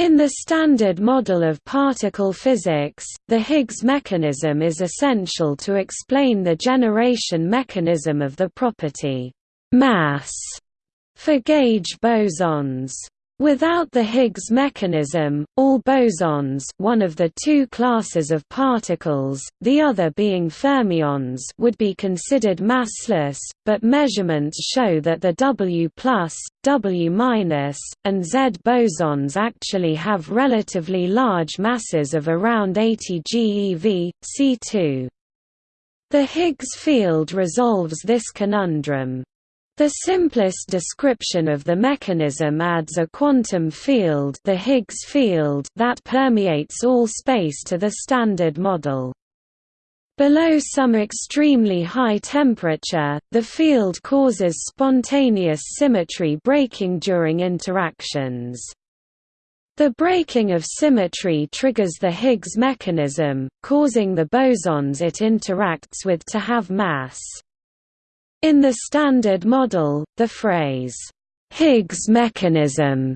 In the Standard Model of Particle Physics, the Higgs mechanism is essential to explain the generation mechanism of the property mass for gauge bosons. Without the Higgs mechanism, all bosons one of the two classes of particles, the other being fermions would be considered massless, but measurements show that the W+, W-, and Z bosons actually have relatively large masses of around 80 GeV, C2. The Higgs field resolves this conundrum. The simplest description of the mechanism adds a quantum field, the Higgs field that permeates all space to the Standard Model. Below some extremely high temperature, the field causes spontaneous symmetry breaking during interactions. The breaking of symmetry triggers the Higgs mechanism, causing the bosons it interacts with to have mass. In the Standard Model, the phrase, "'Higgs mechanism'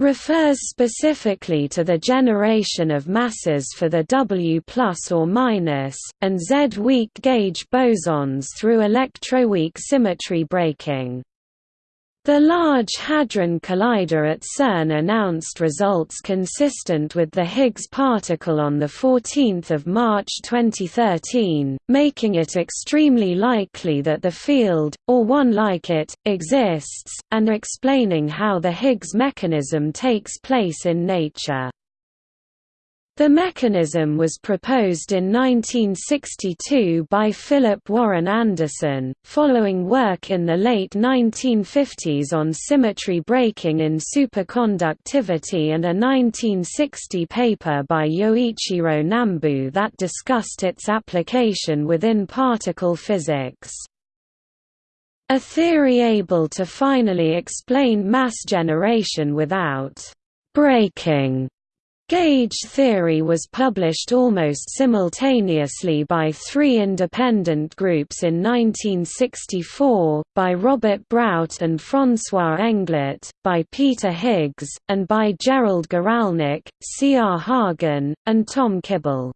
refers specifically to the generation of masses for the W plus or minus, and Z weak gauge bosons through electroweak symmetry breaking. The Large Hadron Collider at CERN announced results consistent with the Higgs particle on 14 March 2013, making it extremely likely that the field, or one like it, exists, and explaining how the Higgs mechanism takes place in nature. The mechanism was proposed in 1962 by Philip Warren Anderson, following work in the late 1950s on symmetry breaking in superconductivity and a 1960 paper by Yoichiro Nambu that discussed its application within particle physics. A theory able to finally explain mass generation without breaking Gauge theory was published almost simultaneously by three independent groups in 1964, by Robert Brout and François Englert, by Peter Higgs, and by Gerald Guralnik, C. R. Hagen, and Tom Kibble.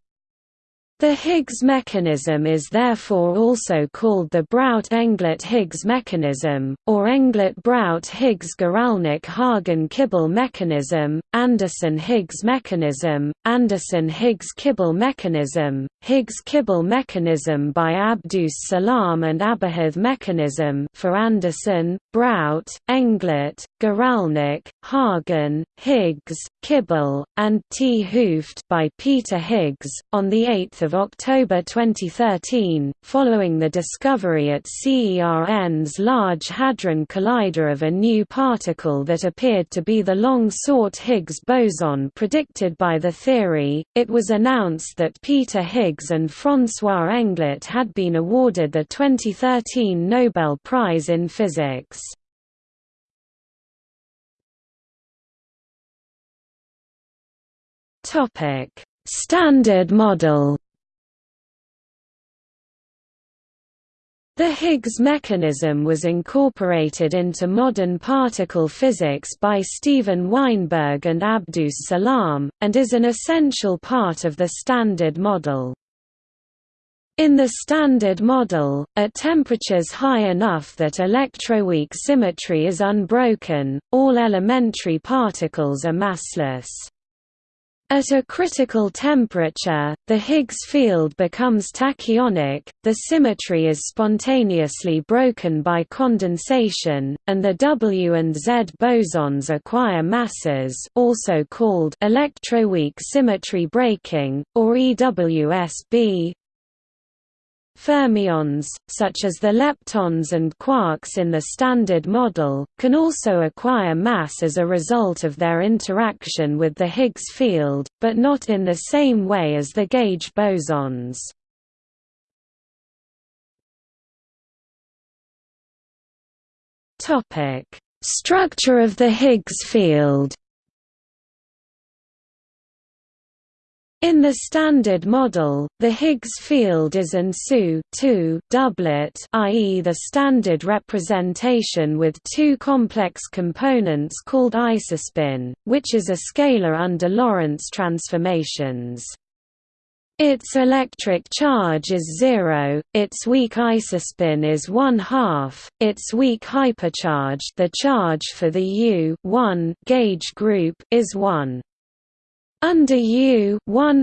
The Higgs mechanism is therefore also called the Brout-Englert-Higgs mechanism, or Englert-Brout-Higgs-Guralnik-Hagen-Kibble mechanism, Anderson-Higgs mechanism, Anderson-Higgs-Kibble mechanism, Higgs-Kibble mechanism by Abdus Salam and Abihith mechanism for Anderson, Brout, Englert, Guralnik, Hagen, Higgs, Kibble, and T. Hooft by Peter Higgs, on 8 October 2013, following the discovery at CERN's Large Hadron Collider of a new particle that appeared to be the long-sought Higgs boson predicted by the theory, it was announced that Peter Higgs and François Englert had been awarded the 2013 Nobel Prize in Physics. Topic: Standard Model. The Higgs mechanism was incorporated into modern particle physics by Steven Weinberg and Abdus Salam, and is an essential part of the Standard Model. In the Standard Model, at temperatures high enough that electroweak symmetry is unbroken, all elementary particles are massless. At a critical temperature, the Higgs field becomes tachyonic, the symmetry is spontaneously broken by condensation, and the W and Z bosons acquire masses also called electroweak symmetry breaking, or EWSB, Fermions, such as the leptons and quarks in the Standard Model, can also acquire mass as a result of their interaction with the Higgs field, but not in the same way as the gauge bosons. Structure of the Higgs field In the Standard Model, the Higgs field is an SU doublet i.e. the standard representation with two complex components called isospin, which is a scalar under Lorentz transformations. Its electric charge is zero, its weak isospin is one half, its weak hypercharge the charge for the U gauge group is 1. Under U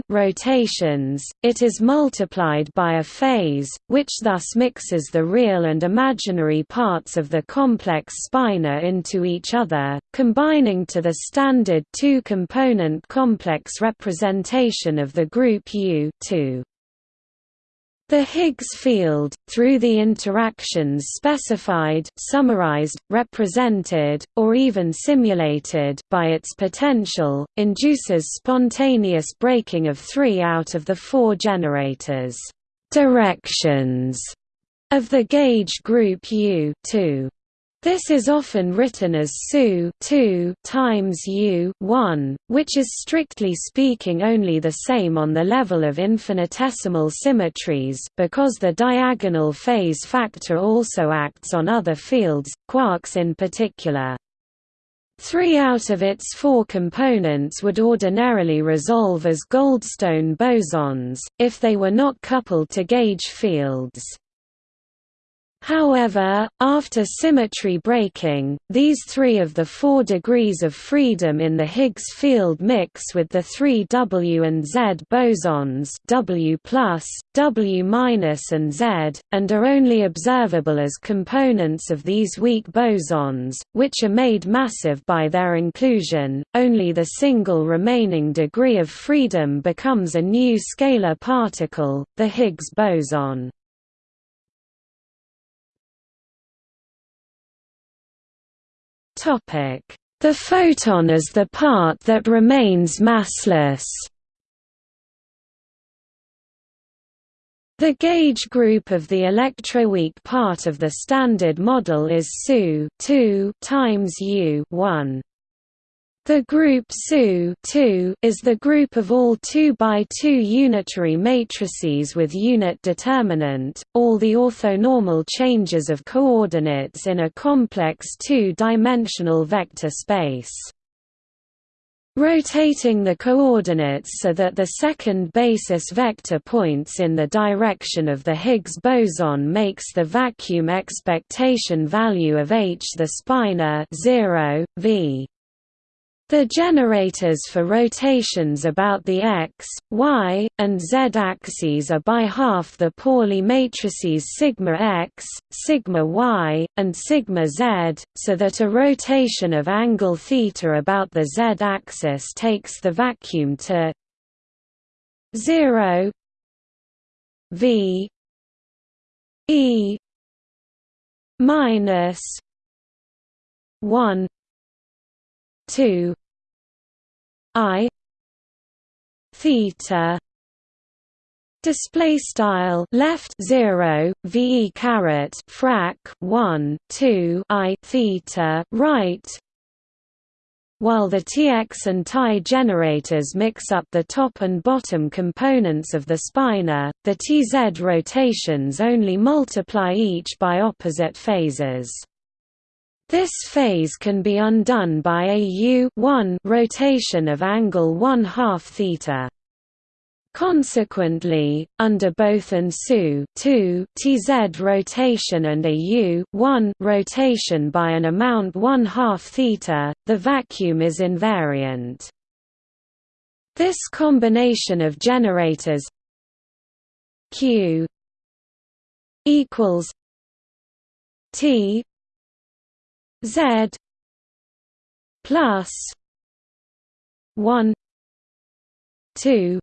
rotations, it is multiplied by a phase, which thus mixes the real and imaginary parts of the complex spinor into each other, combining to the standard two-component complex representation of the group U 2. The Higgs field, through the interactions specified, summarized, represented, or even simulated by its potential, induces spontaneous breaking of three out of the four generators directions of the gauge group U 2. This is often written as SU 2 times U 1, which is strictly speaking only the same on the level of infinitesimal symmetries, because the diagonal phase factor also acts on other fields, quarks in particular. Three out of its four components would ordinarily resolve as Goldstone bosons, if they were not coupled to gauge fields. However, after symmetry breaking, these three of the four degrees of freedom in the Higgs field mix with the three W and Z bosons W+, W- and Z, and are only observable as components of these weak bosons, which are made massive by their inclusion. Only the single remaining degree of freedom becomes a new scalar particle, the Higgs boson. The photon is the part that remains massless. The gauge group of the electroweak part of the Standard Model is SU 2 times U 1. The group SU is the group of all 2 by 2 unitary matrices with unit determinant, all the orthonormal changes of coordinates in a complex two-dimensional vector space. Rotating the coordinates so that the second basis vector points in the direction of the Higgs boson makes the vacuum expectation value of H the spinor 0, v the generators for rotations about the x, y, and z axes are by half the Pauli matrices sigma x, sigma y, and sigma z, so that a rotation of angle theta about the z axis takes the vacuum to 0 v e minus 1 2 i theta display style left 0 ve caret frac 1 2 i theta right while the Tx and Ti generators mix up the top and bottom components of the spinor, the Tz rotations only multiply each by opposite phases. This phase can be undone by a u rotation of angle 1 half theta. Consequently, under both an SU tz rotation and a u rotation by an amount 1 half theta, the vacuum is invariant. This combination of generators q equals t Z plus one two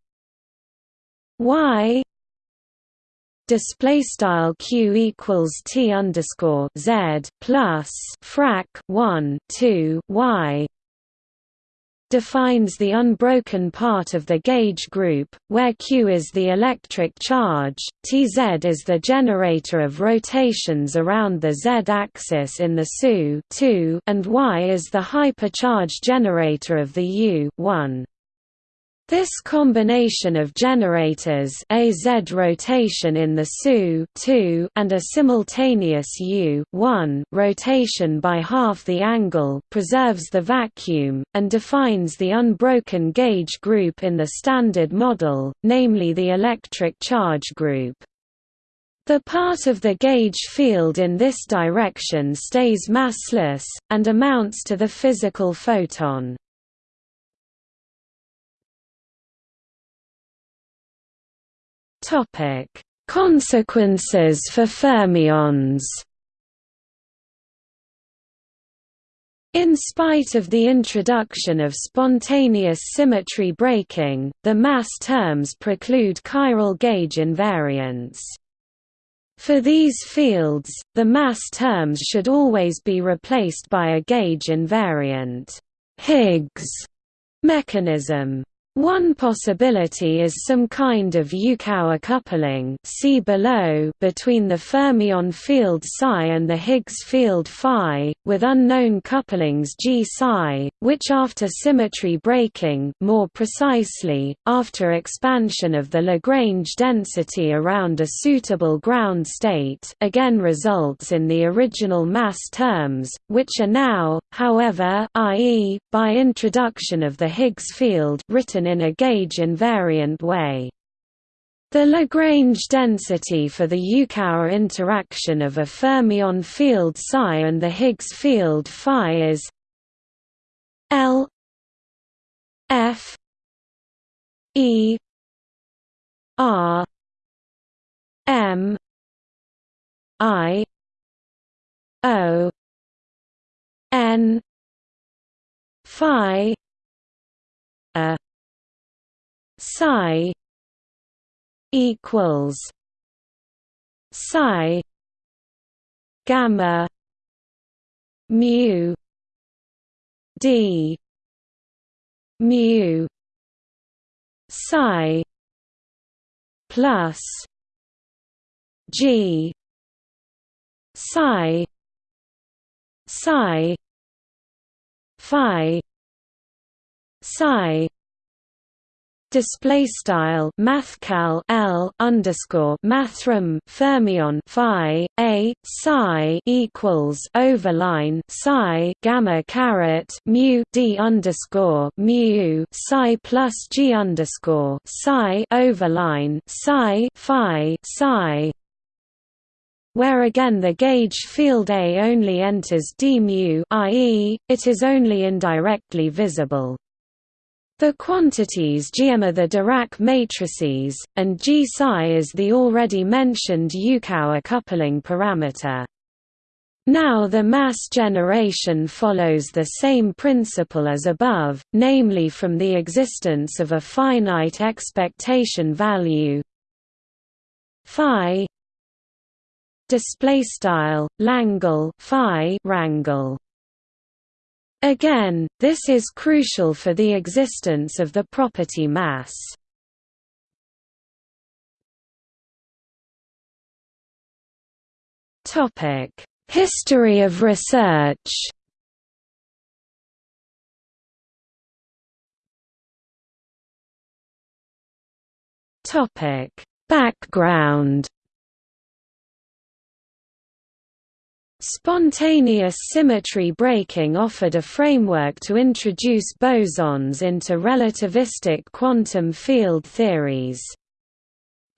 Y display style q equals t underscore z plus frac 1 2 y defines the unbroken part of the gauge group, where Q is the electric charge, Tz is the generator of rotations around the z-axis in the SU and Y is the hypercharge generator of the U 1. This combination of generators a Z rotation in the SU and a simultaneous U rotation by half the angle preserves the vacuum, and defines the unbroken gauge group in the Standard Model, namely the electric charge group. The part of the gauge field in this direction stays massless, and amounts to the physical photon. Topic: Consequences for fermions. In spite of the introduction of spontaneous symmetry breaking, the mass terms preclude chiral gauge invariance. For these fields, the mass terms should always be replaced by a gauge invariant Higgs mechanism. One possibility is some kind of Yukawa coupling see below between the fermion field psi and the Higgs field phi, with unknown couplings g psi, which after symmetry breaking more precisely, after expansion of the Lagrange density around a suitable ground state again results in the original mass terms, which are now, however i.e., by introduction of the Higgs field written in a gauge invariant way. The Lagrange density for the Yukawa interaction of a fermion field psi and the Higgs field phi is L F E R M I O N phi a psi equals psi gamma mu d mu psi plus g psi psi phi psi display style mathcal L underscore mathrm fermion phi a psi equals overline psi gamma caret mu d underscore mu psi plus g underscore psi overline psi phi psi where again the gauge field A only enters d mu i.e., it is only indirectly visible. The quantities G are the Dirac matrices, and G psi is the already mentioned Yukawa coupling parameter. Now the mass generation follows the same principle as above, namely from the existence of a finite expectation value phi display style Langle phi rangle Again, this is crucial for the existence of the property mass. History of research Background Spontaneous symmetry breaking offered a framework to introduce bosons into relativistic quantum field theories.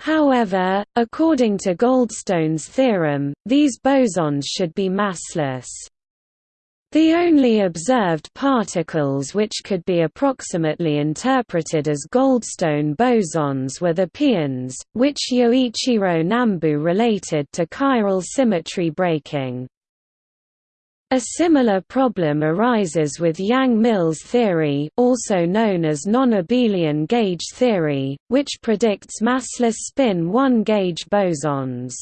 However, according to Goldstone's theorem, these bosons should be massless. The only observed particles which could be approximately interpreted as Goldstone bosons were the pions, which Yoichiro Nambu related to chiral symmetry breaking. A similar problem arises with Yang-Mills theory also known as non-abelian gauge theory, which predicts massless spin 1 gauge bosons.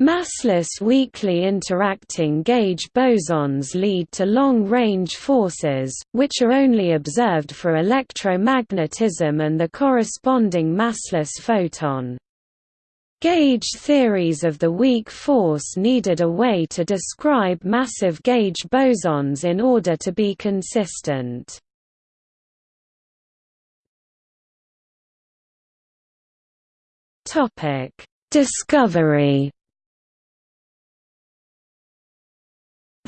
Massless weakly interacting gauge bosons lead to long-range forces, which are only observed for electromagnetism and the corresponding massless photon. Gauge theories of the weak force needed a way to describe massive gauge bosons in order to be consistent. Discovery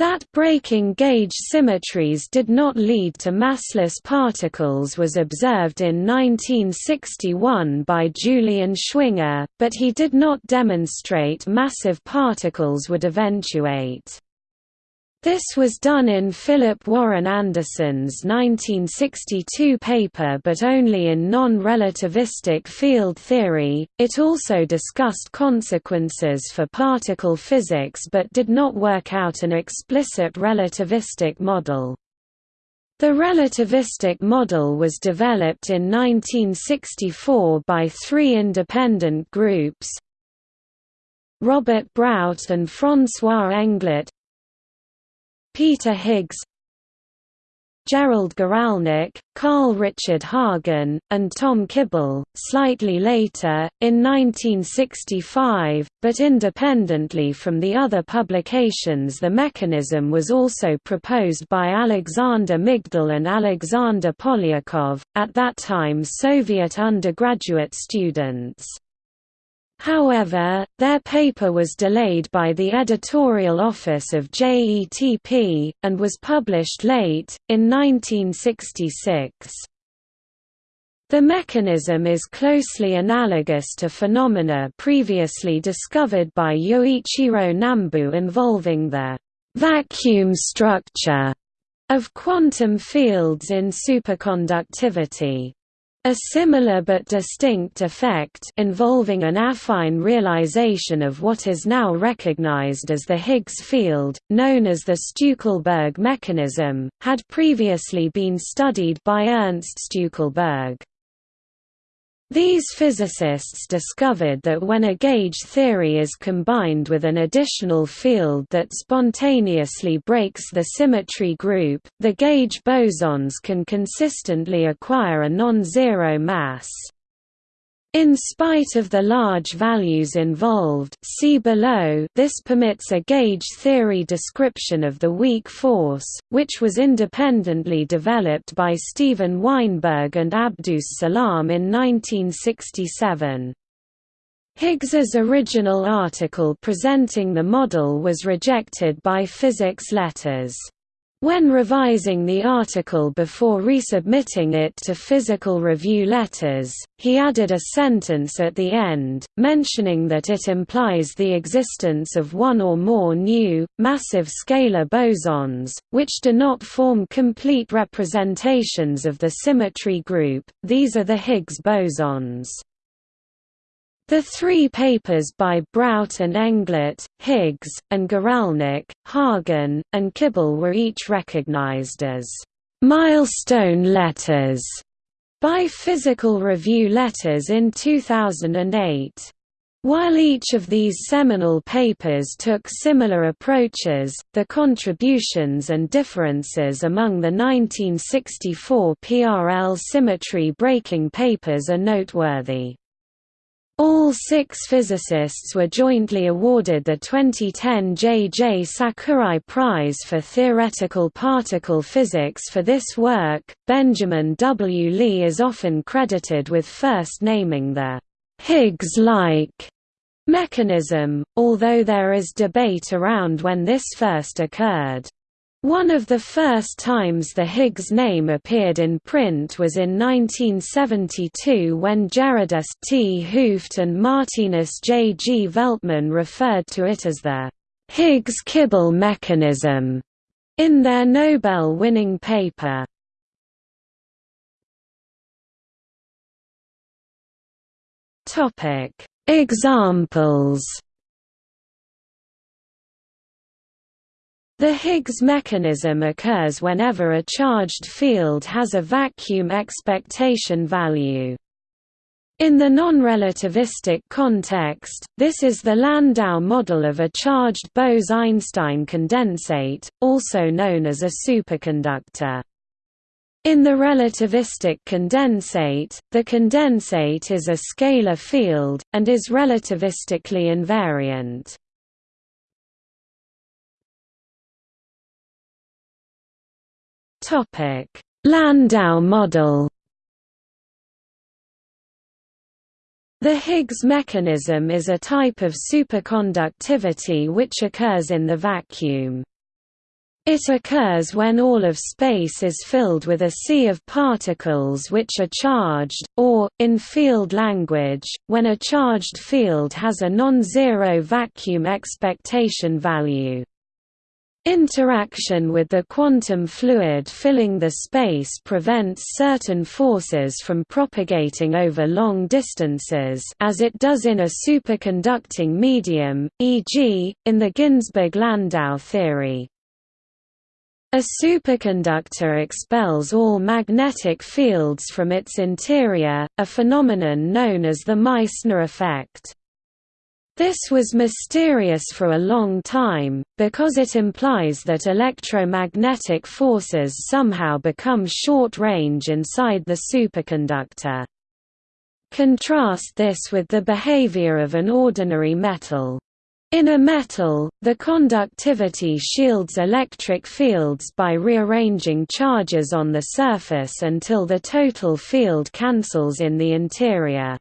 That breaking gauge symmetries did not lead to massless particles was observed in 1961 by Julian Schwinger, but he did not demonstrate massive particles would eventuate. This was done in Philip Warren Anderson's 1962 paper but only in non-relativistic field theory. It also discussed consequences for particle physics but did not work out an explicit relativistic model. The relativistic model was developed in 1964 by three independent groups Robert Brout and François Englert Peter Higgs Gerald Guralnik, Carl Richard Hagen, and Tom Kibble, slightly later, in 1965, but independently from the other publications the mechanism was also proposed by Alexander Migdal and Alexander Polyakov, at that time Soviet undergraduate students. However, their paper was delayed by the editorial office of JETP, and was published late, in 1966. The mechanism is closely analogous to phenomena previously discovered by Yoichiro Nambu involving the vacuum structure of quantum fields in superconductivity. A similar but distinct effect involving an affine realization of what is now recognized as the Higgs field, known as the Stueckelberg mechanism, had previously been studied by Ernst Stueckelberg. These physicists discovered that when a gauge theory is combined with an additional field that spontaneously breaks the symmetry group, the gauge bosons can consistently acquire a non-zero mass. In spite of the large values involved see below, this permits a gauge theory description of the weak force, which was independently developed by Steven Weinberg and Abdus Salam in 1967. Higgs's original article presenting the model was rejected by Physics Letters. When revising the article before resubmitting it to Physical Review Letters, he added a sentence at the end, mentioning that it implies the existence of one or more new, massive scalar bosons, which do not form complete representations of the symmetry group, these are the Higgs bosons. The three papers by Brout and Englert, Higgs, and Guralnik, Hagen, and Kibble were each recognized as «milestone letters» by Physical Review Letters in 2008. While each of these seminal papers took similar approaches, the contributions and differences among the 1964 PRL symmetry breaking papers are noteworthy. All six physicists were jointly awarded the 2010 J. J. Sakurai Prize for Theoretical Particle Physics for this work. Benjamin W. Lee is often credited with first naming the Higgs like mechanism, although there is debate around when this first occurred. One of the first times the Higgs name appeared in print was in 1972 when Gerardus T. Hooft and Martinus J. G. Veltman referred to it as the Higgs-Kibble mechanism in their Nobel-winning paper. Examples The Higgs mechanism occurs whenever a charged field has a vacuum expectation value. In the non-relativistic context, this is the Landau model of a charged Bose–Einstein condensate, also known as a superconductor. In the relativistic condensate, the condensate is a scalar field, and is relativistically invariant. Topic: Landau model. The Higgs mechanism is a type of superconductivity which occurs in the vacuum. It occurs when all of space is filled with a sea of particles which are charged, or, in field language, when a charged field has a non-zero vacuum expectation value. Interaction with the quantum fluid filling the space prevents certain forces from propagating over long distances as it does in a superconducting medium, e.g., in the Ginzburg–Landau theory. A superconductor expels all magnetic fields from its interior, a phenomenon known as the Meissner effect. This was mysterious for a long time, because it implies that electromagnetic forces somehow become short-range inside the superconductor. Contrast this with the behavior of an ordinary metal. In a metal, the conductivity shields electric fields by rearranging charges on the surface until the total field cancels in the interior.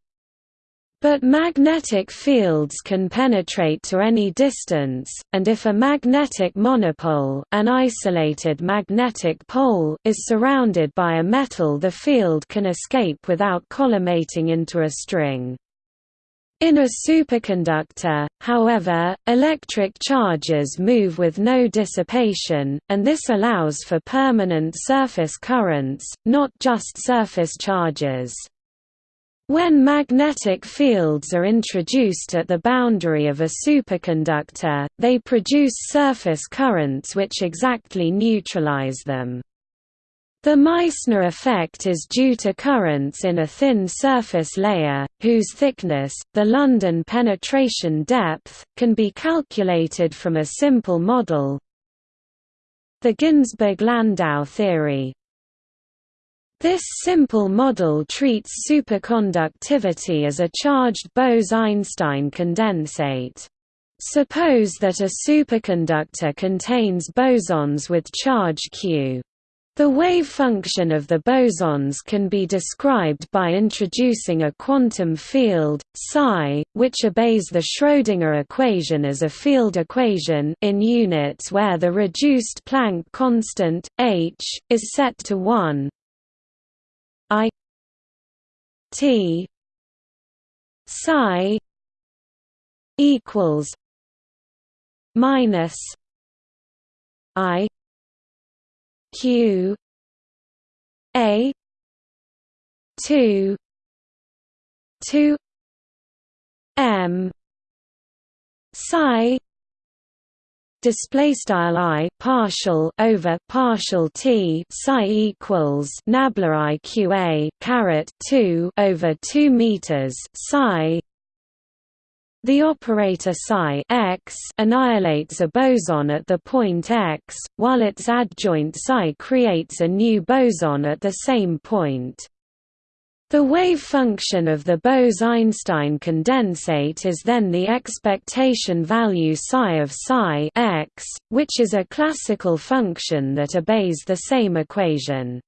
But magnetic fields can penetrate to any distance, and if a magnetic monopole an isolated magnetic pole is surrounded by a metal the field can escape without collimating into a string. In a superconductor, however, electric charges move with no dissipation, and this allows for permanent surface currents, not just surface charges. When magnetic fields are introduced at the boundary of a superconductor, they produce surface currents which exactly neutralize them. The Meissner effect is due to currents in a thin surface layer, whose thickness, the London penetration depth, can be calculated from a simple model the Ginzburg–Landau theory. This simple model treats superconductivity as a charged Bose–Einstein condensate. Suppose that a superconductor contains bosons with charge q. The wave function of the bosons can be described by introducing a quantum field, psi, which obeys the Schrödinger equation as a field equation in units where the reduced Planck constant, h, is set to 1, I T psi equals minus I Q A two two M psi display style i partial over partial t psi equals nabla iqa caret 2 over 2 meters psi the operator psi x annihilates a boson at the point x, while its adjoint psi creates a new boson at the same point. The wave function of the Bose–Einstein condensate is then the expectation value psi of psi x, which is a classical function that obeys the same equation.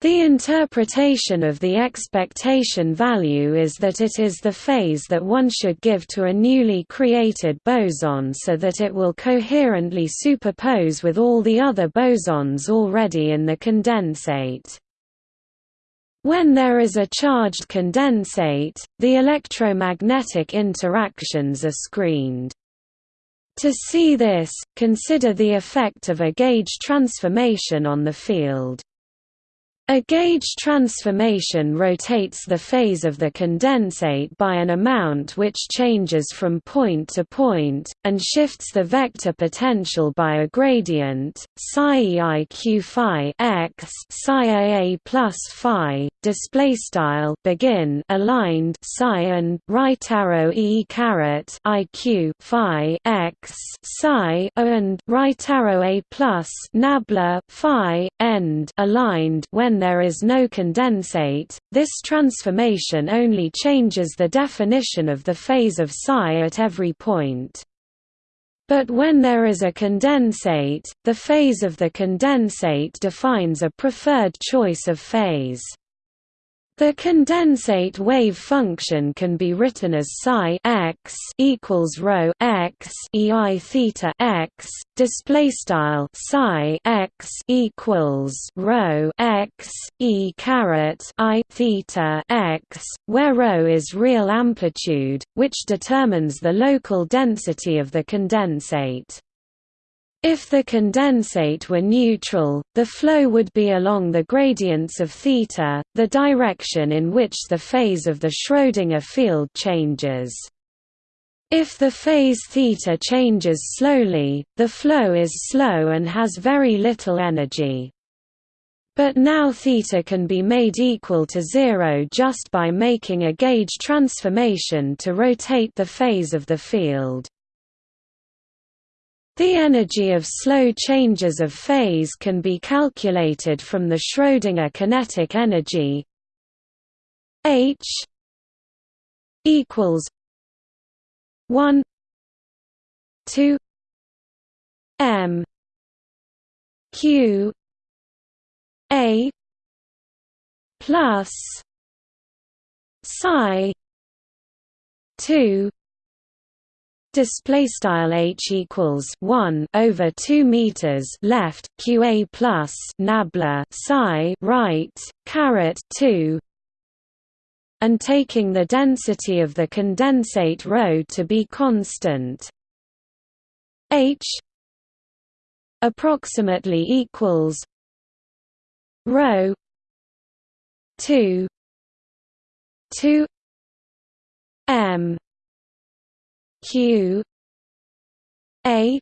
The interpretation of the expectation value is that it is the phase that one should give to a newly created boson so that it will coherently superpose with all the other bosons already in the condensate. When there is a charged condensate, the electromagnetic interactions are screened. To see this, consider the effect of a gauge transformation on the field. A gauge transformation rotates the phase of the condensate by an amount which changes from point to point, and shifts the vector potential by a gradient, psi eiq phi x psi aa plus phi, display style begin aligned psi and right arrow e caret iq phi x psi and right arrow a plus nabla phi end aligned when there is no condensate, this transformation only changes the definition of the phase of psi at every point. But when there is a condensate, the phase of the condensate defines a preferred choice of phase. The condensate wave function can be written as psi x equals rho x ei theta x display style psi x equals rho x e caret i theta x, where rho is real amplitude, which determines the local density of the condensate. If the condensate were neutral, the flow would be along the gradients of theta, the direction in which the phase of the Schrödinger field changes. If the phase theta changes slowly, the flow is slow and has very little energy. But now theta can be made equal to zero just by making a gauge transformation to rotate the phase of the field. The energy of slow changes of phase can be calculated from the Schrödinger kinetic energy. H equals 1 2 m q a plus psi 2 display style h equals 1 over 2 meters left qa plus nabla psi right caret 2 and taking the density of the condensate rho to be constant. H approximately equals rho 2 2 m q a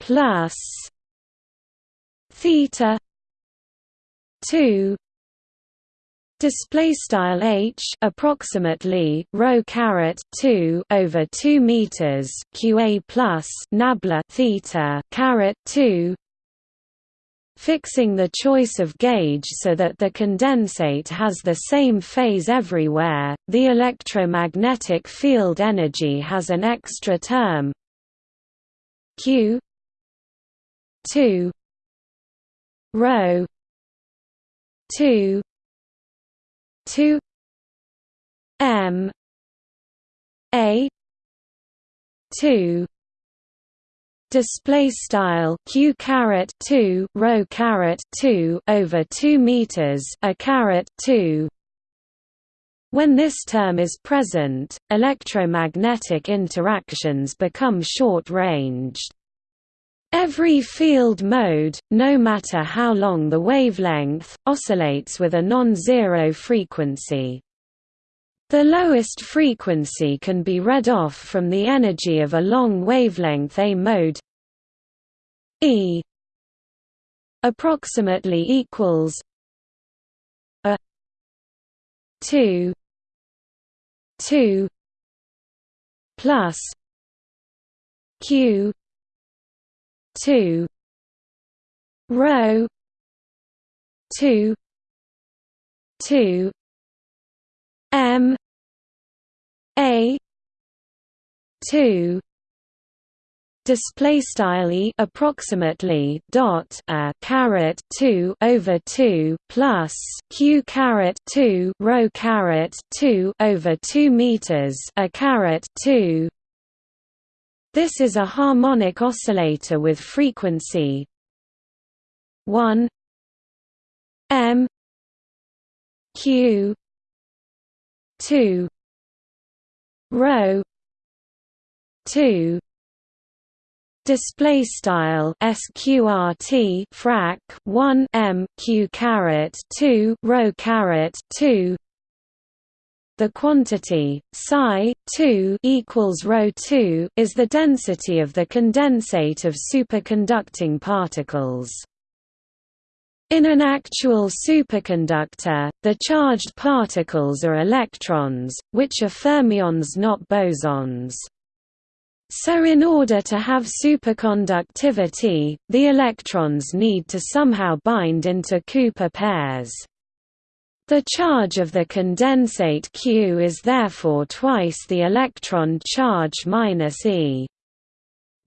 plus theta 2 Display style h approximately rho caret 2 over 2 meters qa plus nabla theta caret 2 fixing the choice of gauge so that the condensate has the same phase everywhere. The electromagnetic field energy has an extra term Q 2 rho 2 2 m a 2 display style q caret 2 rho caret 2 over 2 meters a caret 2 when this term is present electromagnetic interactions become short-ranged Every field mode, no matter how long the wavelength, oscillates with a non-zero frequency. The lowest frequency can be read off from the energy of a long wavelength A mode E approximately equals a 2 2 plus q 2 rho 2 2 M A two display style e approximately dot a caret 2 over 2 plus q caret 2 rho caret 2 over 2 meters a caret 2 this is a harmonic oscillator with frequency 1 m q 2 rho 2 display style sqrt frac 1 m q caret 2 rho caret 2 the quantity psi 2 equals rho 2 is the density of the condensate of superconducting particles in an actual superconductor, the charged particles are electrons, which are fermions not bosons. So in order to have superconductivity, the electrons need to somehow bind into Cooper pairs. The charge of the condensate Q is therefore twice the electron charge minus e.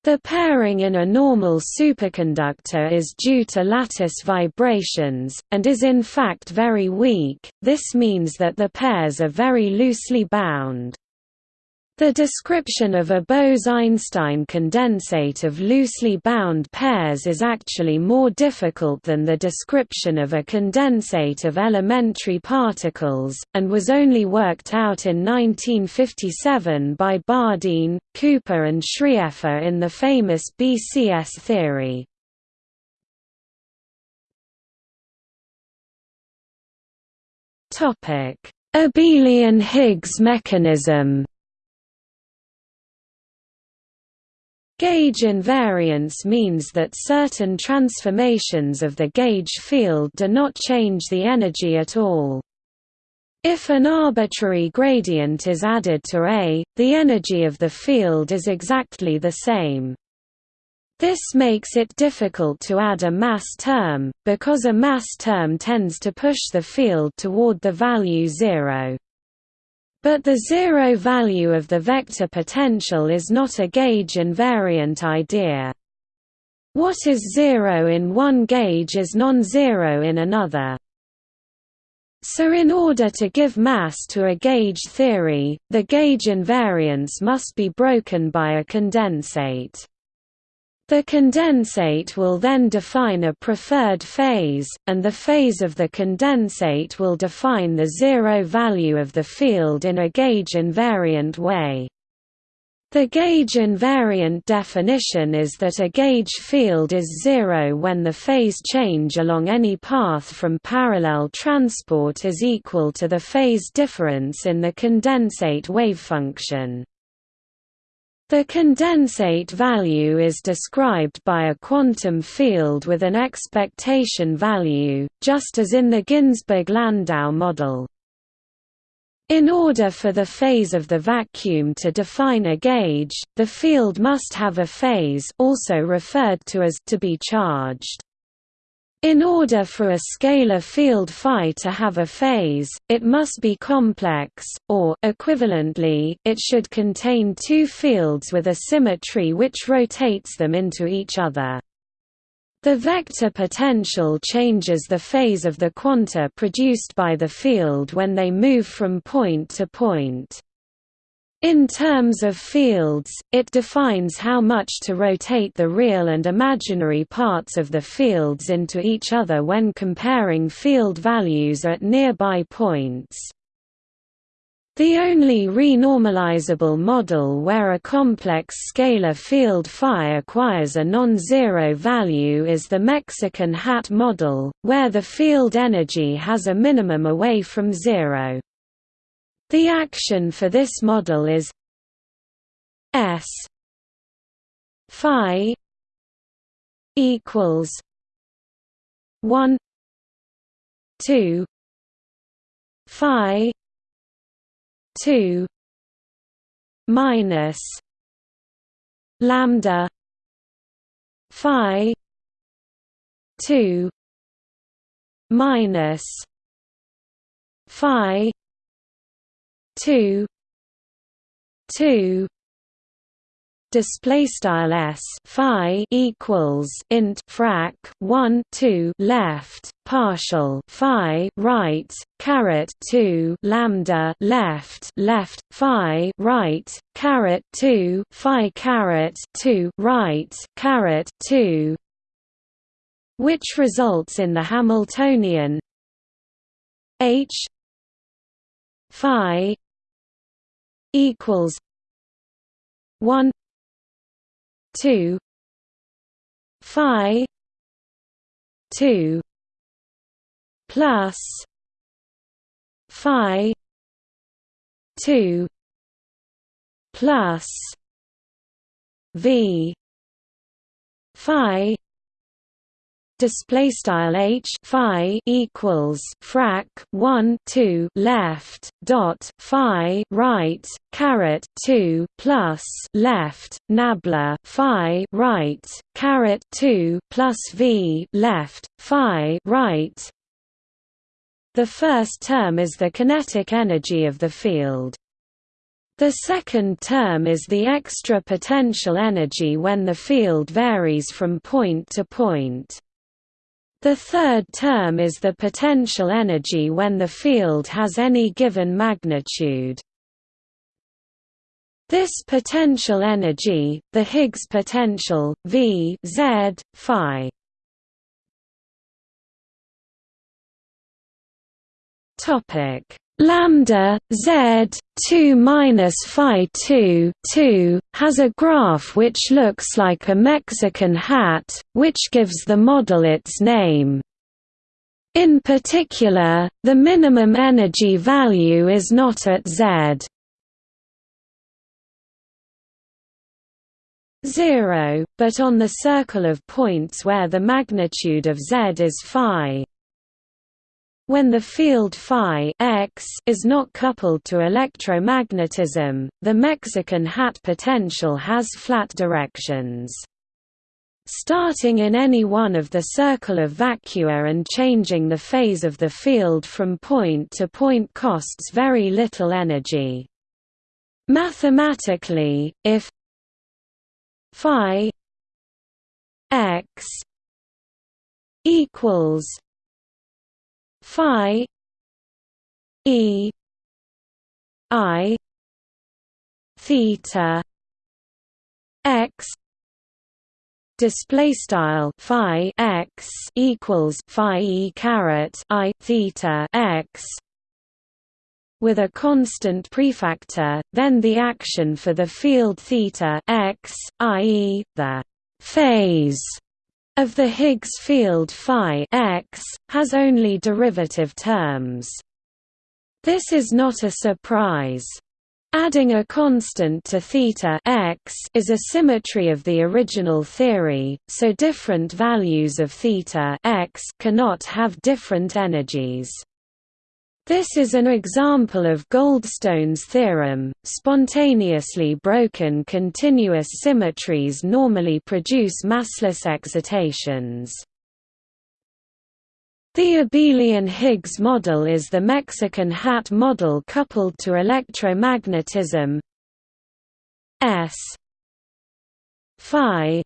The pairing in a normal superconductor is due to lattice vibrations, and is in fact very weak, this means that the pairs are very loosely bound. The description of a Bose–Einstein condensate of loosely bound pairs is actually more difficult than the description of a condensate of elementary particles, and was only worked out in 1957 by Bardeen, Cooper and Schrieffer in the famous BCS theory. Abelian-Higgs mechanism Gauge invariance means that certain transformations of the gauge field do not change the energy at all. If an arbitrary gradient is added to A, the energy of the field is exactly the same. This makes it difficult to add a mass term, because a mass term tends to push the field toward the value zero. But the zero value of the vector potential is not a gauge invariant idea. What is zero in one gauge is non-zero in another. So in order to give mass to a gauge theory, the gauge invariance must be broken by a condensate. The condensate will then define a preferred phase, and the phase of the condensate will define the zero value of the field in a gauge invariant way. The gauge invariant definition is that a gauge field is zero when the phase change along any path from parallel transport is equal to the phase difference in the condensate wavefunction. The condensate value is described by a quantum field with an expectation value, just as in the Ginzburg–Landau model. In order for the phase of the vacuum to define a gauge, the field must have a phase also referred to as to be charged. In order for a scalar field phi to have a phase, it must be complex, or equivalently, it should contain two fields with a symmetry which rotates them into each other. The vector potential changes the phase of the quanta produced by the field when they move from point to point. In terms of fields, it defines how much to rotate the real and imaginary parts of the fields into each other when comparing field values at nearby points. The only renormalizable model where a complex scalar field phi acquires a non-zero value is the Mexican hat model, where the field energy has a minimum away from zero. The action for this model is S phi equals one two phi two minus lambda phi two minus phi two two display style s phi equals int frac 1 2 left partial phi right caret 2 lambda left left phi right caret 2 phi caret 2 right caret 2 which results in the hamiltonian h phi equals 1 2 phi 2 plus phi 2 plus v phi display style h phi equals frac 1 2 left dot phi right caret 2 plus left nabla phi right caret 2 plus v left phi right the first term is the kinetic energy of the field The second term is the extra potential energy when the field varies from point to point. The third term is the potential energy when the field has any given magnitude. This potential energy, the Higgs potential, V Z, phi. Topic lambda z 2 minus phi 2 2 has a graph which looks like a Mexican hat, which gives the model its name. In particular, the minimum energy value is not at z 0, but on the circle of points where the magnitude of z is phi. When the field phi x is not coupled to electromagnetism, the Mexican hat potential has flat directions. Starting in any one of the circle of vacua and changing the phase of the field from point to point costs very little energy. Mathematically, if phi x equals phi e i theta x display style phi x equals phi e caret i theta x with a constant prefactor then the action for the field theta x i.e. the phase of the Higgs field phi x, has only derivative terms. This is not a surprise. Adding a constant to theta x is a symmetry of the original theory, so different values of theta x cannot have different energies. This is an example of Goldstone's theorem. Spontaneously broken continuous symmetries normally produce massless excitations. The abelian Higgs model is the Mexican hat model coupled to electromagnetism S phi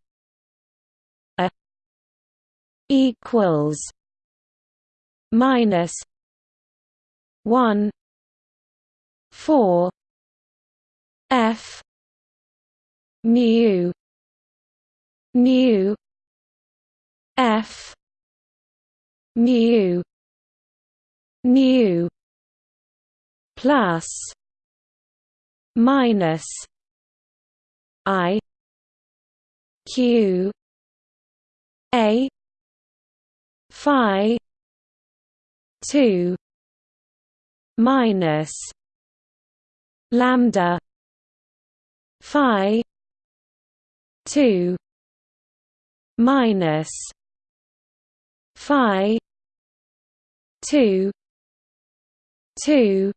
a equals minus one four F mu mu F mu mu plus minus I Q A Phi two minus lambda phi 2 minus phi 2 2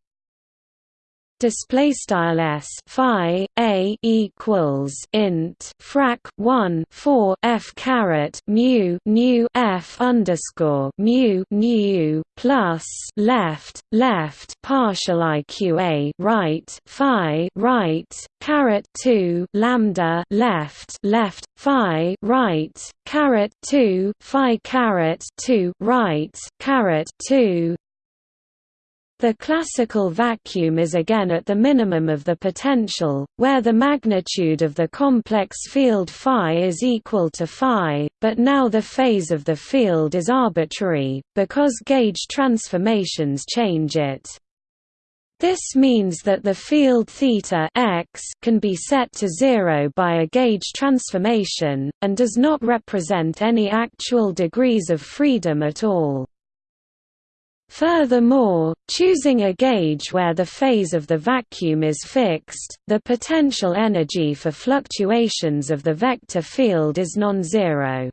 display style s phi a equals int frac 1 4 f caret mu nu f underscore mu nu plus left left partial iqa right phi right caret 2 lambda left left phi right caret 2 phi caret 2 right caret 2 the classical vacuum is again at the minimum of the potential, where the magnitude of the complex field phi is equal to phi, but now the phase of the field is arbitrary, because gauge transformations change it. This means that the field theta x can be set to zero by a gauge transformation, and does not represent any actual degrees of freedom at all. Furthermore, choosing a gauge where the phase of the vacuum is fixed, the potential energy for fluctuations of the vector field is non-zero.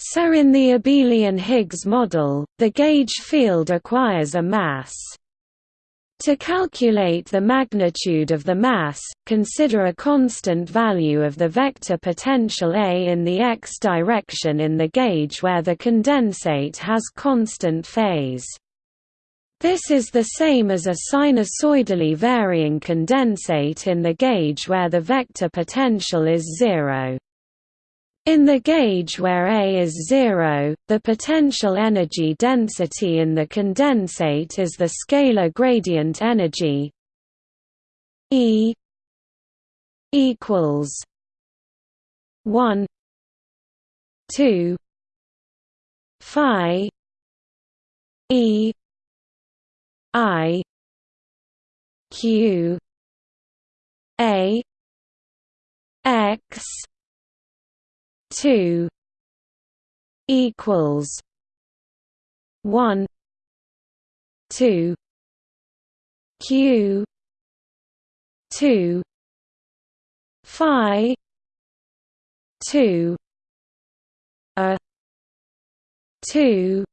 So in the abelian Higgs model, the gauge field acquires a mass. To calculate the magnitude of the mass, consider a constant value of the vector potential A in the x direction in the gauge where the condensate has constant phase. This is the same as a sinusoidally varying condensate in the gauge where the vector potential is zero. In the gauge where A is zero, the potential energy density in the condensate is the scalar gradient energy. E equals 1 2 phi E I Q A X two equals one two Q two Phi two a two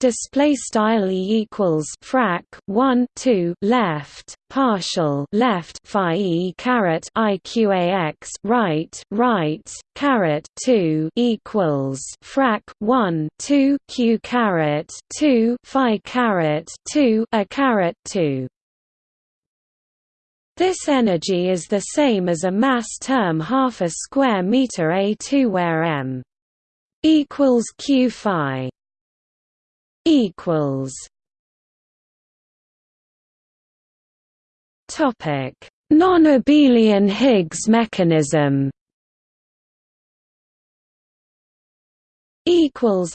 display style e equals frac 1 2 left partial left phi e caret iqax right right caret 2 equals frac 1 2 q caret 2 phi caret 2 a caret 2 this energy is the same as a mass term half a square meter a2 where m equals q phi equals. Topic: Non-abelian Higgs mechanism. Equals.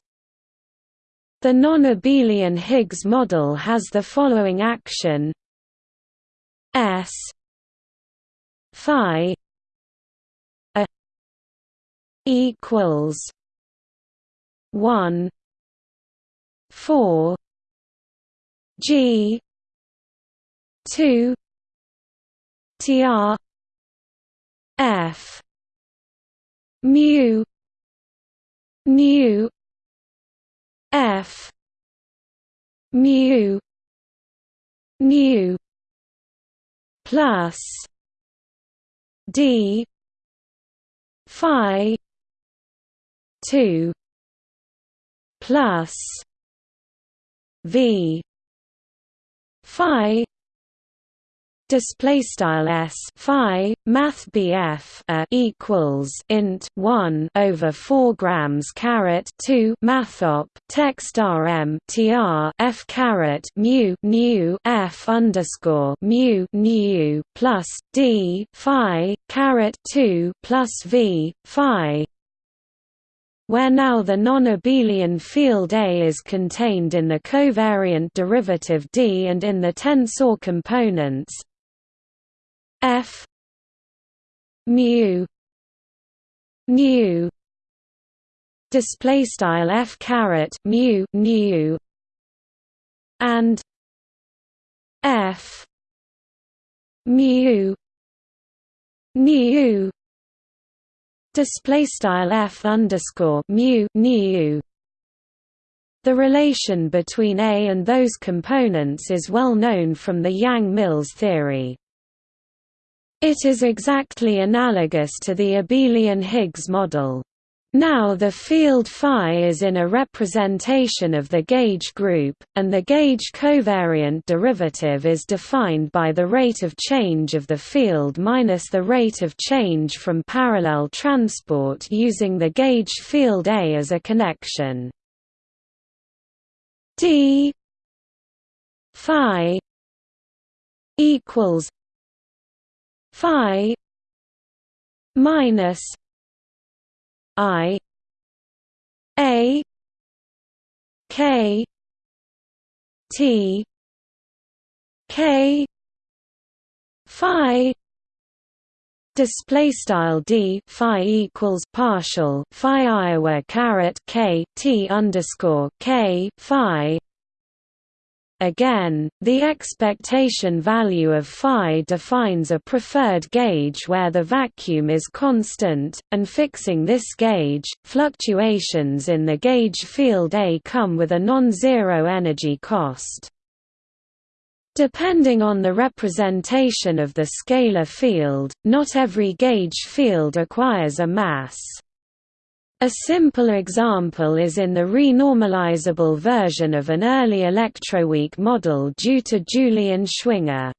The non-abelian Higgs model has the following action: S. Phi. A. Equals. One four G two TR F. Mu. Nu F. Mu. Nu plus. D. Phi. Two. Plus v. Phi. Display style s. Phi. Math bf a uh, equals int 1 over 4 grams caret 2 mathop text rm tr f caret mu f underscore mu nu plus d phi caret 2 plus v phi where now the non-abelian field A is contained in the covariant derivative D and in the tensor components F mu nu display style F caret mu nu and F mu nu display style f underscore mu nu. The relation between A and those components is well known from the Yang-Mills theory. It is exactly analogous to the abelian Higgs model. Now the field phi is in a representation of the gauge group, and the gauge covariant derivative is defined by the rate of change of the field minus the rate of change from parallel transport using the gauge field A as a connection. d phi equals phi minus I A K T K Phi display style d phi equals partial phi Iowa caret k t underscore k phi Again, the expectation value of phi defines a preferred gauge where the vacuum is constant, and fixing this gauge, fluctuations in the gauge field A come with a non-zero energy cost. Depending on the representation of the scalar field, not every gauge field acquires a mass. A simple example is in the renormalizable version of an early electroweak model due to Julian Schwinger.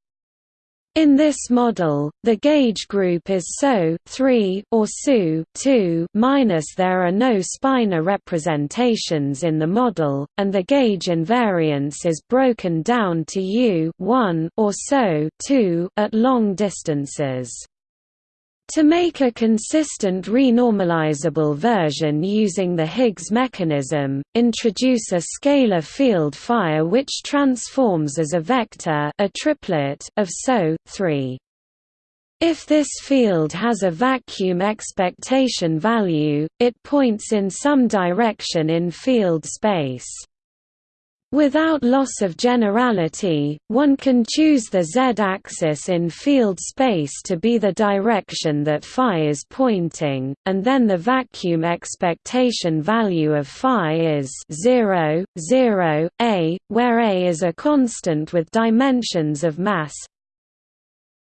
In this model, the gauge group is SO or SU minus there are no spinor representations in the model, and the gauge invariance is broken down to U or SO at long distances. To make a consistent renormalizable version using the Higgs mechanism, introduce a scalar field phi which transforms as a vector a triplet of SO 3. If this field has a vacuum expectation value, it points in some direction in field space. Without loss of generality, one can choose the z-axis in field space to be the direction that phi is pointing, and then the vacuum expectation value of phi is 0, 0, a, where a is a constant with dimensions of mass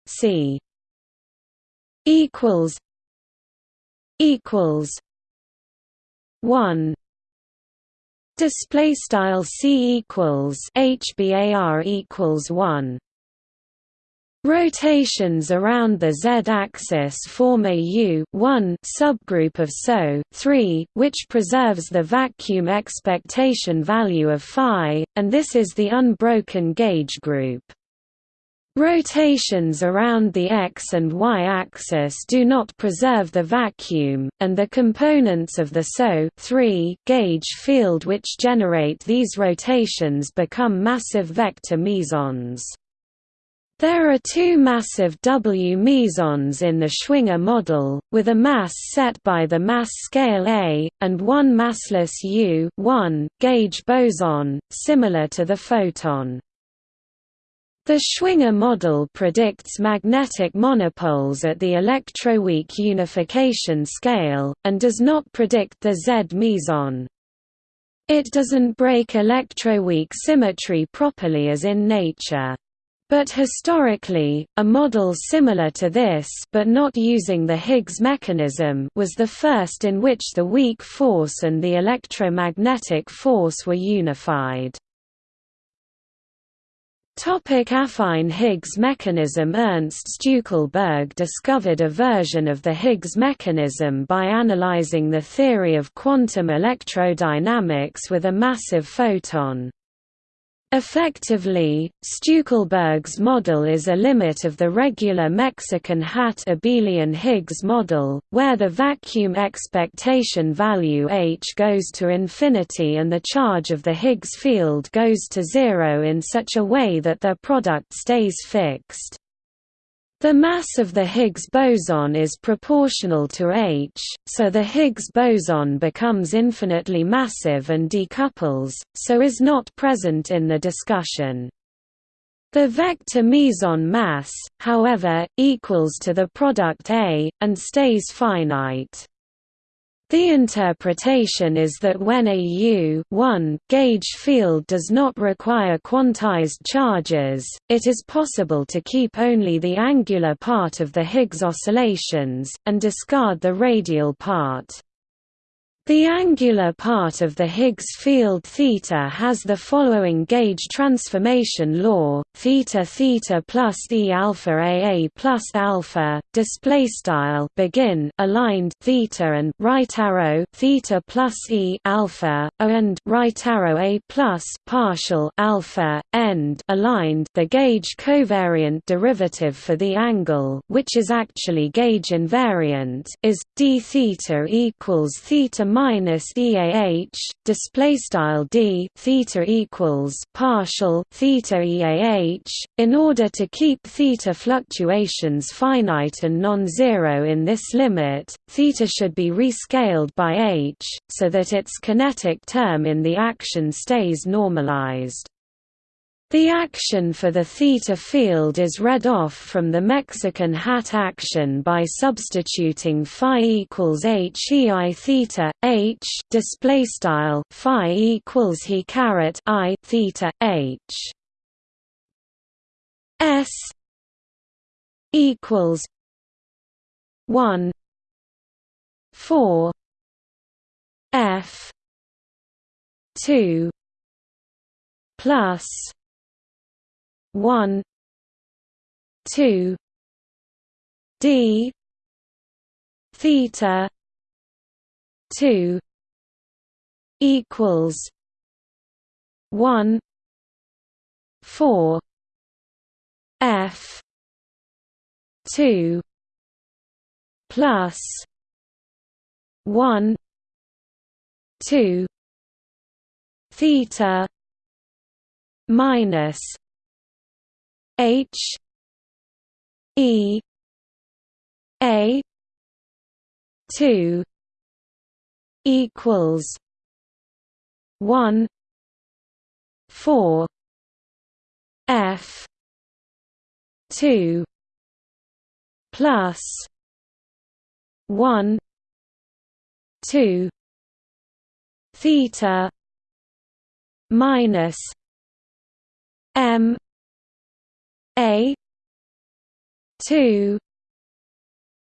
c equals equals 1 Display style c equals hbar equals one. Rotations around the z-axis form a u 1 subgroup of SO 3, which preserves the vacuum expectation value of phi, and this is the unbroken gauge group. Rotations around the x and y axis do not preserve the vacuum, and the components of the SO gauge field which generate these rotations become massive vector mesons. There are two massive W mesons in the Schwinger model, with a mass set by the mass scale A, and one massless U gauge boson, similar to the photon. The Schwinger model predicts magnetic monopoles at the electroweak unification scale, and does not predict the Z meson. It doesn't break electroweak symmetry properly as in nature. But historically, a model similar to this but not using the Higgs mechanism was the first in which the weak force and the electromagnetic force were unified. Topic affine Higgs mechanism Ernst Stueckelberg discovered a version of the Higgs mechanism by analyzing the theory of quantum electrodynamics with a massive photon. Effectively, Stueckelberg's model is a limit of the regular Mexican hat abelian Higgs model, where the vacuum expectation value h goes to infinity and the charge of the Higgs field goes to zero in such a way that their product stays fixed. The mass of the Higgs boson is proportional to h, so the Higgs boson becomes infinitely massive and decouples, so is not present in the discussion. The vector meson mass, however, equals to the product A, and stays finite. The interpretation is that when a U gauge field does not require quantized charges, it is possible to keep only the angular part of the Higgs oscillations, and discard the radial part. The angular part of the Higgs field theta has the following gauge transformation law: theta theta plus e alpha aa plus alpha. Display style begin aligned theta and right arrow theta plus e alpha and right arrow a plus partial alpha end aligned. The gauge covariant derivative for the angle, which is actually gauge invariant, is d theta equals theta minus EAH display style D theta equals partial theta EAH in order to keep theta fluctuations finite and non-zero in this limit theta should be rescaled by h so that its kinetic term in the action stays normalized the action for the theta field is read off from the Mexican hat action by substituting phi equals h e i theta h display style phi equals he caret i theta h. S equals one four F two plus one two D theta two equals one four F two plus one two theta minus H E A two equals one four F two plus one two theta minus M A two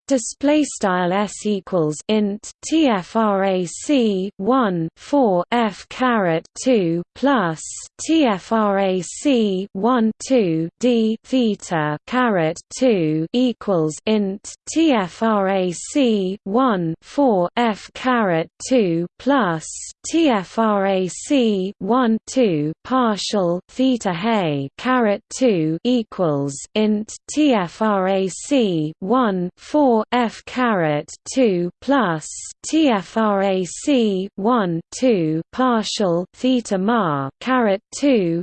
display style s equals int tfrac 1 4 f caret 2 plus tfrac 1 2 d theta caret 2 equals int tfrac 1 4 f caret 2 plus tfrac 1 2 partial theta hay caret 2 equals int tfrac 1 4 f caret 2 plus tfrac 1 2 partial theta mar caret 2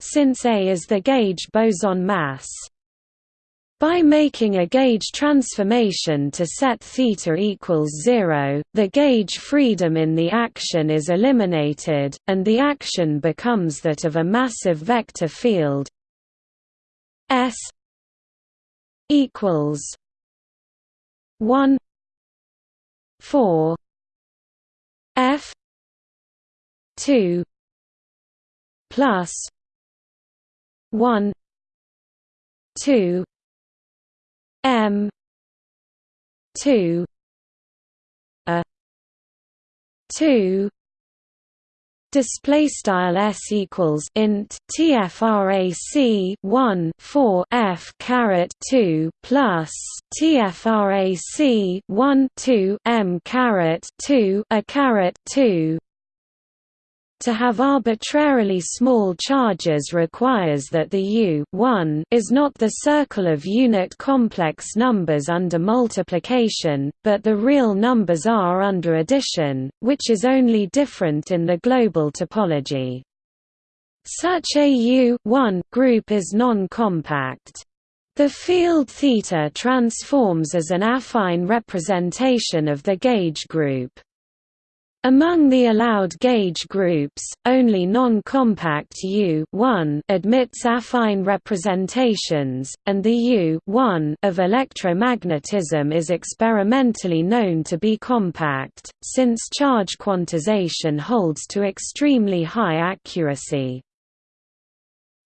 since A is the gauge boson mass. By making a gauge transformation to set θ equals 0, the gauge freedom in the action is eliminated, and the action becomes that of a massive vector field. S equals 1 4 f 2 plus 1 2 m 2 a 2 display style s equals int tfrac 1 4 f caret 2 plus tfrac 1 2 m caret 2 a caret 2 to have arbitrarily small charges requires that the U is not the circle of unit complex numbers under multiplication, but the real numbers are under addition, which is only different in the global topology. Such a U group is non-compact. The field θ transforms as an affine representation of the gauge group. Among the allowed gauge groups, only non-compact U admits affine representations, and the U of electromagnetism is experimentally known to be compact, since charge quantization holds to extremely high accuracy.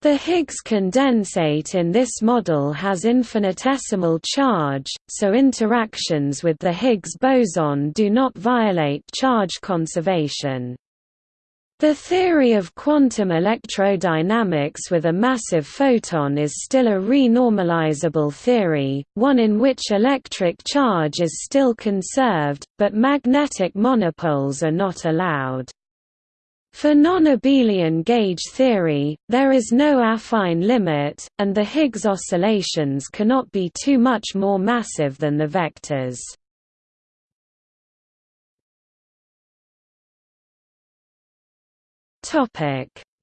The Higgs condensate in this model has infinitesimal charge, so interactions with the Higgs boson do not violate charge conservation. The theory of quantum electrodynamics with a massive photon is still a renormalizable theory, one in which electric charge is still conserved, but magnetic monopoles are not allowed. For non-abelian gauge theory, there is no affine limit, and the Higgs oscillations cannot be too much more massive than the vectors.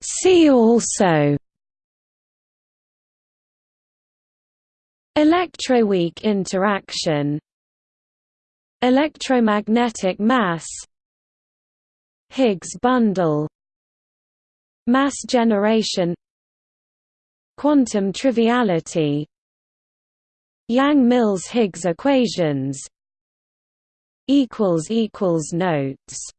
See also Electroweak interaction Electromagnetic mass Higgs bundle Mass generation Quantum triviality Yang-Mills Higgs equations Notes